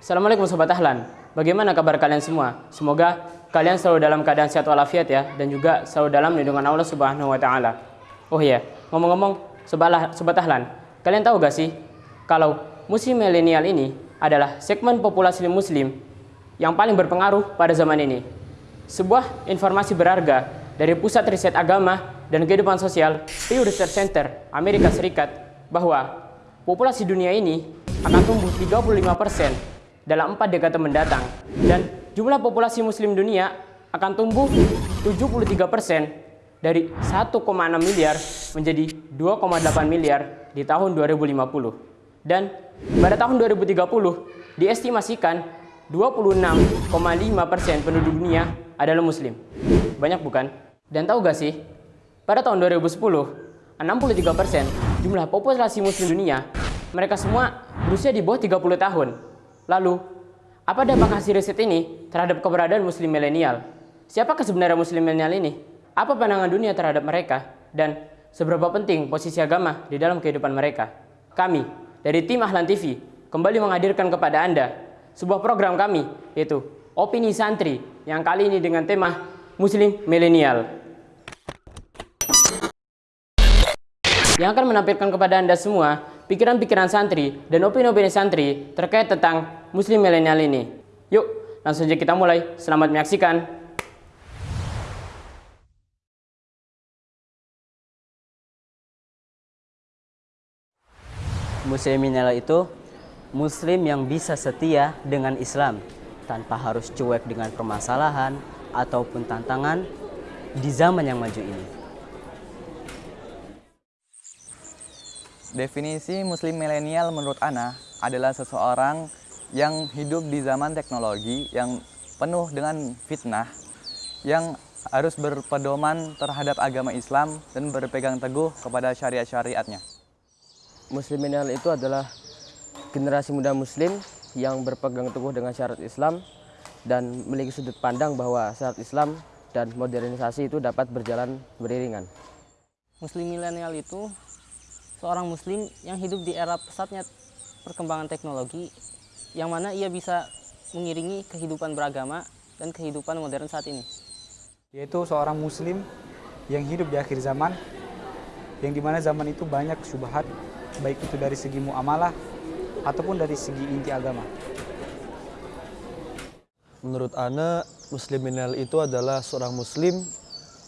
Assalamualaikum Sobat Ahlan. Bagaimana kabar kalian semua? Semoga kalian selalu dalam keadaan sehat walafiat ya dan juga selalu dalam lindungan Allah Subhanahu wa taala. Oh iya, ngomong-ngomong Sobat, Ahlan, kalian tahu gak sih kalau muslim milenial ini adalah segmen populasi muslim yang paling berpengaruh pada zaman ini. Sebuah informasi berharga dari Pusat Riset Agama dan Kehidupan Sosial Pew Research Center Amerika Serikat bahwa populasi dunia ini akan tumbuh 35% dalam empat dekade mendatang. Dan jumlah populasi muslim dunia akan tumbuh 73% dari 1,6 miliar menjadi 2,8 miliar di tahun 2050 dan pada tahun 2030 diestimasikan 26,5% penduduk dunia adalah muslim. Banyak bukan? Dan tahu gak sih pada tahun 2010 63% jumlah populasi muslim dunia mereka semua berusia di bawah 30 tahun Lalu, apa dampak hasil riset ini terhadap keberadaan muslim milenial? Siapakah sebenarnya muslim milenial ini? Apa pandangan dunia terhadap mereka? Dan seberapa penting posisi agama di dalam kehidupan mereka? Kami, dari tim Ahlan TV, kembali menghadirkan kepada Anda sebuah program kami, yaitu Opini Santri, yang kali ini dengan tema Muslim Milenial. Yang akan menampilkan kepada Anda semua pikiran-pikiran santri dan opini-opini santri terkait tentang muslim milenial ini. Yuk, langsung saja kita mulai. Selamat menyaksikan. Muslim milenial itu muslim yang bisa setia dengan Islam tanpa harus cuek dengan permasalahan ataupun tantangan di zaman yang maju ini. Definisi muslim milenial menurut Ana adalah seseorang yang hidup di zaman teknologi yang penuh dengan fitnah, yang harus berpedoman terhadap agama Islam dan berpegang teguh kepada syariat-syariatnya. Muslim milenial itu adalah generasi muda muslim yang berpegang teguh dengan syariat Islam dan memiliki sudut pandang bahwa syariat Islam dan modernisasi itu dapat berjalan beriringan. Muslim milenial itu seorang muslim yang hidup di era pesatnya perkembangan teknologi yang mana ia bisa mengiringi kehidupan beragama dan kehidupan modern saat ini. Yaitu seorang muslim yang hidup di akhir zaman yang di mana zaman itu banyak syubhat baik itu dari segi muamalah ataupun dari segi inti agama. Menurut Ana, muslim itu adalah seorang muslim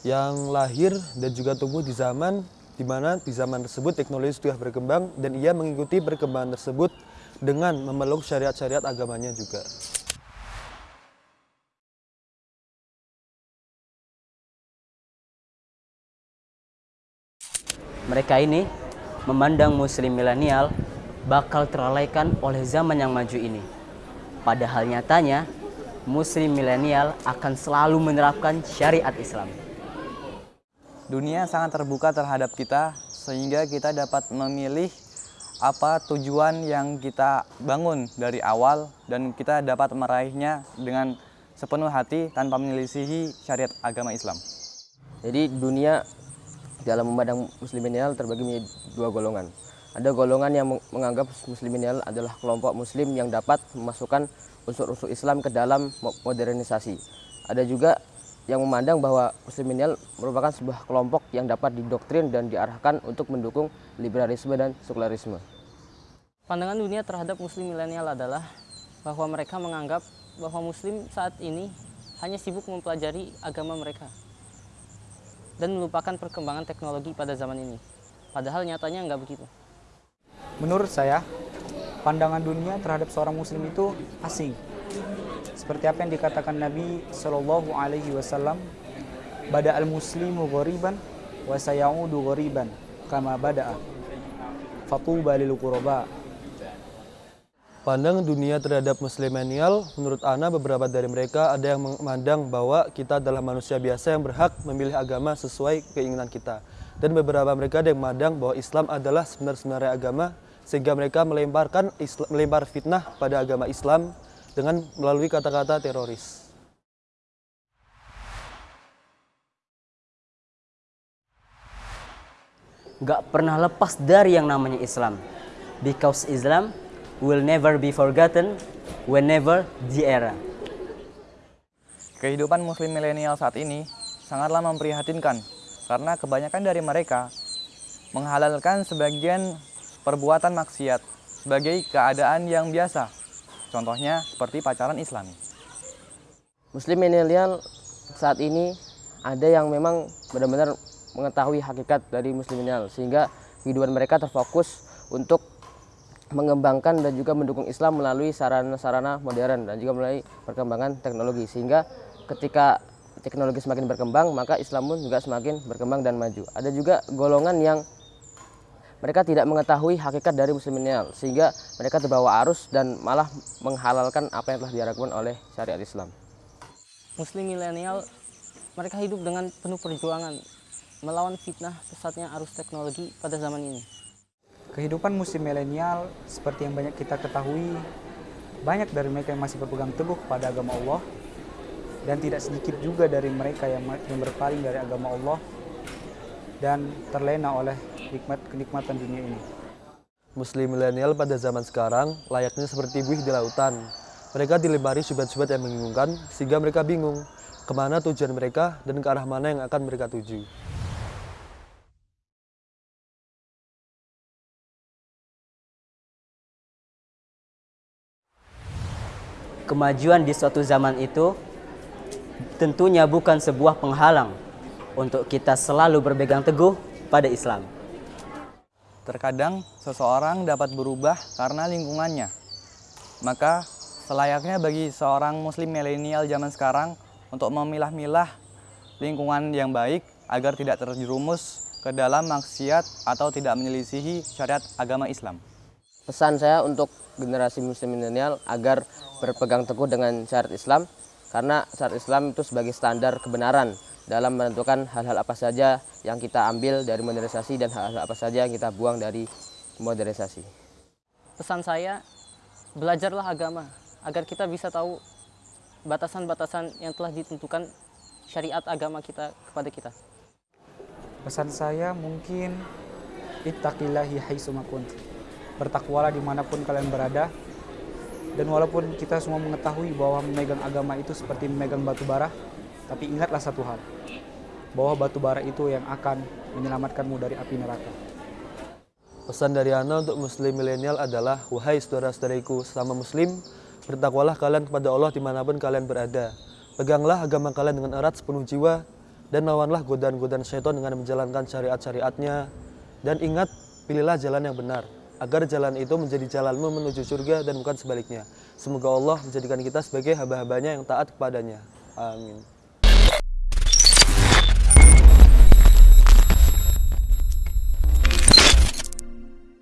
yang lahir dan juga tumbuh di zaman di mana di zaman tersebut teknologi sudah berkembang dan ia mengikuti perkembangan tersebut dengan memeluk syariat-syariat agamanya juga. Mereka ini memandang muslim milenial bakal terlalaikan oleh zaman yang maju ini. Padahal nyatanya, muslim milenial akan selalu menerapkan syariat Islam. Dunia sangat terbuka terhadap kita sehingga kita dapat memilih apa tujuan yang kita bangun dari awal dan kita dapat meraihnya dengan sepenuh hati tanpa menyelisihi syariat agama Islam. Jadi dunia dalam memandang musliminial terbagi menjadi dua golongan. Ada golongan yang menganggap musliminial adalah kelompok muslim yang dapat memasukkan unsur-unsur Islam ke dalam modernisasi. Ada juga yang memandang bahwa muslim milenial merupakan sebuah kelompok yang dapat didoktrin dan diarahkan untuk mendukung liberalisme dan sekularisme. Pandangan dunia terhadap muslim milenial adalah bahwa mereka menganggap bahwa muslim saat ini hanya sibuk mempelajari agama mereka dan melupakan perkembangan teknologi pada zaman ini. Padahal nyatanya nggak begitu. Menurut saya, pandangan dunia terhadap seorang muslim itu asing seperti apa yang dikatakan Nabi Shallallahu Alaihi Wasallam, "Bada al Muslimu ghoriban, wa sayaudu ghoriban, kama bada'a." Fatuba lil qurba. Pandang dunia terhadap muslimenial, menurut Ana beberapa dari mereka ada yang memandang bahwa kita adalah manusia biasa yang berhak memilih agama sesuai keinginan kita. Dan beberapa mereka ada yang memandang bahwa Islam adalah sebenarnya agama sehingga mereka melemparkan melempar fitnah pada agama Islam dengan melalui kata-kata teroris. nggak pernah lepas dari yang namanya Islam. Because Islam will never be forgotten whenever the era. Kehidupan muslim milenial saat ini sangatlah memprihatinkan karena kebanyakan dari mereka menghalalkan sebagian perbuatan maksiat sebagai keadaan yang biasa. Contohnya seperti pacaran islami. Muslim milenial saat ini ada yang memang benar-benar mengetahui hakikat dari muslim milenial sehingga kehidupan mereka terfokus untuk mengembangkan dan juga mendukung Islam melalui sarana-sarana modern dan juga melalui perkembangan teknologi sehingga ketika teknologi semakin berkembang maka Islam pun juga semakin berkembang dan maju. Ada juga golongan yang mereka tidak mengetahui hakikat dari muslim milenial sehingga mereka terbawa arus dan malah menghalalkan apa yang telah diharapkan oleh syariat Islam. Muslim milenial mereka hidup dengan penuh perjuangan melawan fitnah pesatnya arus teknologi pada zaman ini. Kehidupan muslim milenial seperti yang banyak kita ketahui, banyak dari mereka yang masih berpegang teguh pada agama Allah dan tidak sedikit juga dari mereka yang, yang berpaling dari agama Allah dan terlena oleh nikmat kenikmatan dunia ini. Muslim milenial pada zaman sekarang layaknya seperti buih di lautan. Mereka dilempari syubhat-syubhat yang membingungkan sehingga mereka bingung ke mana tujuan mereka dan ke arah mana yang akan mereka tuju. Kemajuan di suatu zaman itu tentunya bukan sebuah penghalang untuk kita selalu berpegang teguh pada Islam. Terkadang seseorang dapat berubah karena lingkungannya. Maka selayaknya bagi seorang muslim milenial zaman sekarang untuk memilah-milah lingkungan yang baik agar tidak terjerumus ke dalam maksiat atau tidak menyelisihi syariat agama Islam. Pesan saya untuk generasi muslim milenial agar berpegang teguh dengan syariat Islam karena syariat Islam itu sebagai standar kebenaran dalam menentukan hal-hal apa saja yang kita ambil dari modernisasi dan hal-hal apa saja yang kita buang dari modernisasi. Pesan saya, belajarlah agama agar kita bisa tahu batasan-batasan yang telah ditentukan syariat agama kita kepada kita. Pesan saya mungkin ittaqillahi haitsumakunt. Bertakwalah di mana pun kalian berada. Dan walaupun kita semua mengetahui bahwa memegang agama itu seperti memegang batu bara, tapi ingatlah satu hal, bahwa batu bara itu yang akan menyelamatkanmu dari api neraka. Pesan dari Ana untuk muslim milenial adalah, Wahai saudara-saudariku sama muslim, bertakwalah kalian kepada Allah di mana pun kalian berada. Peganglah agama kalian dengan erat sepenuh jiwa, dan lawanlah godaan-godaan syaitan dengan menjalankan syariat-syariatnya. Dan ingat, pilihlah jalan yang benar, agar jalan itu menjadi jalanmu menuju surga dan bukan sebaliknya. Semoga Allah menjadikan kita sebagai hamba-hambanya yang taat kepadanya. Amin.